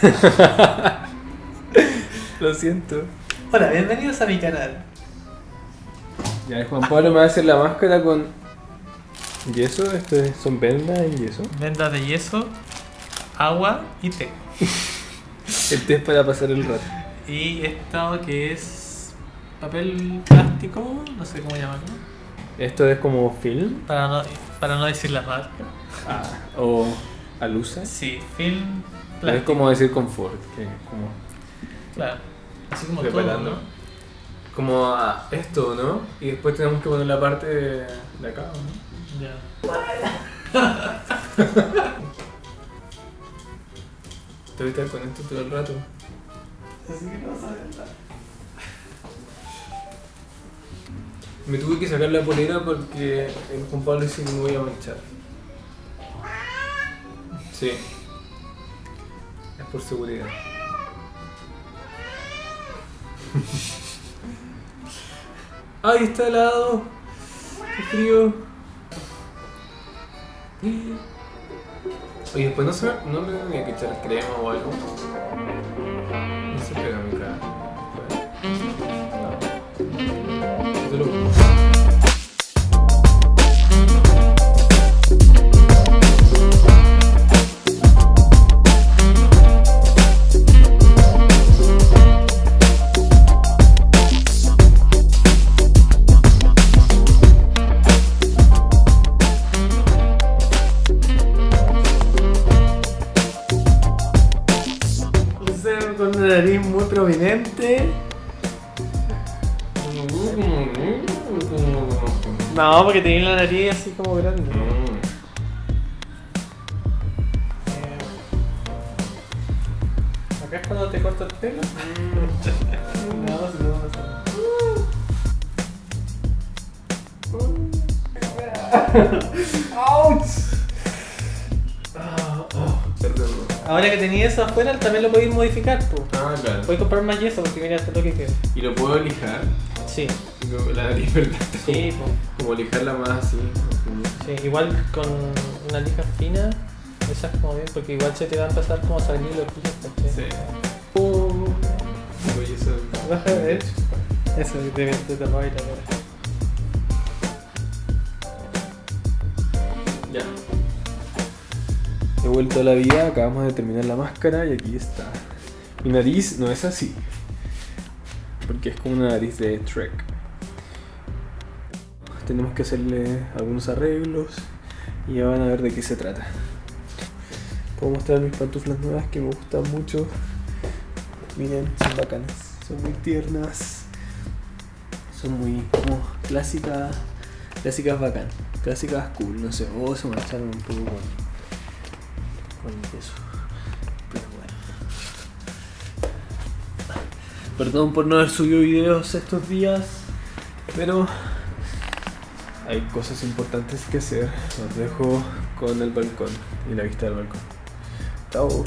Lo siento. Hola, bienvenidos a mi canal. Ya, Juan Pablo me va a hacer la máscara con yeso. Esto es- son vendas en yeso. Vendas de yeso, agua y té. El té es para pasar el rato. Y esto que es papel plástico, no sé cómo llamarlo. Esto es como film Para no, para no decir la marca. ah, o alusa. Sí, film Es como decir confort, que es como Claro. Así como Preparando. todo, ¿no? como a esto, ¿no? Y después tenemos que poner la parte de, de acá, ¿no? Ya. Te voy a estar con esto todo el rato. Así que no sabes Me tuve que sacar la polera porque el dice que me voy a manchar. Sí. Por seguridad. ¡Ay, está helado! ¡Qué frío! Oye, después no, se me, no me tenía que echar crema o algo. No se pega mi cara. Con una nariz muy prominente. No, porque tenía la nariz así como grande. Eh, Acá es cuando te corto el pelo. No, si no, no sé. Perdón. Ahora que tenía eso afuera, también lo podéis modificar. Pues. Ah, claro. Puedes comprar más yeso porque mira, es lo que queda. Y lo puedo lijar. Sí, Como La ¿verdad? sí, pues. Como lijarla más así. como- Sí, igual con una lija fina, esa es como bien, porque igual se te va a empezar como a salir los. ¿cachai? Sí. Uh, eso. baja de ver. Eso, te, te tapaba y la cara. Ya. He vuelto a la vida, acabamos de terminar la máscara y aquí está. Mi nariz no es así. Porque es como una nariz de Trek. Tenemos que hacerle algunos arreglos y ya van a ver de qué se trata. Puedo mostrar mis pantuflas nuevas que me gustan mucho. Miren, son bacanas, son muy tiernas. Son muy como clásicas, clásicas bacán, clásicas cool, no sé, o se mancharon un poco con, Pero bueno. Perdón por no haber subido videos estos días, pero hay cosas importantes que hacer. Los dejo con el balcón y la vista del balcón. Chao.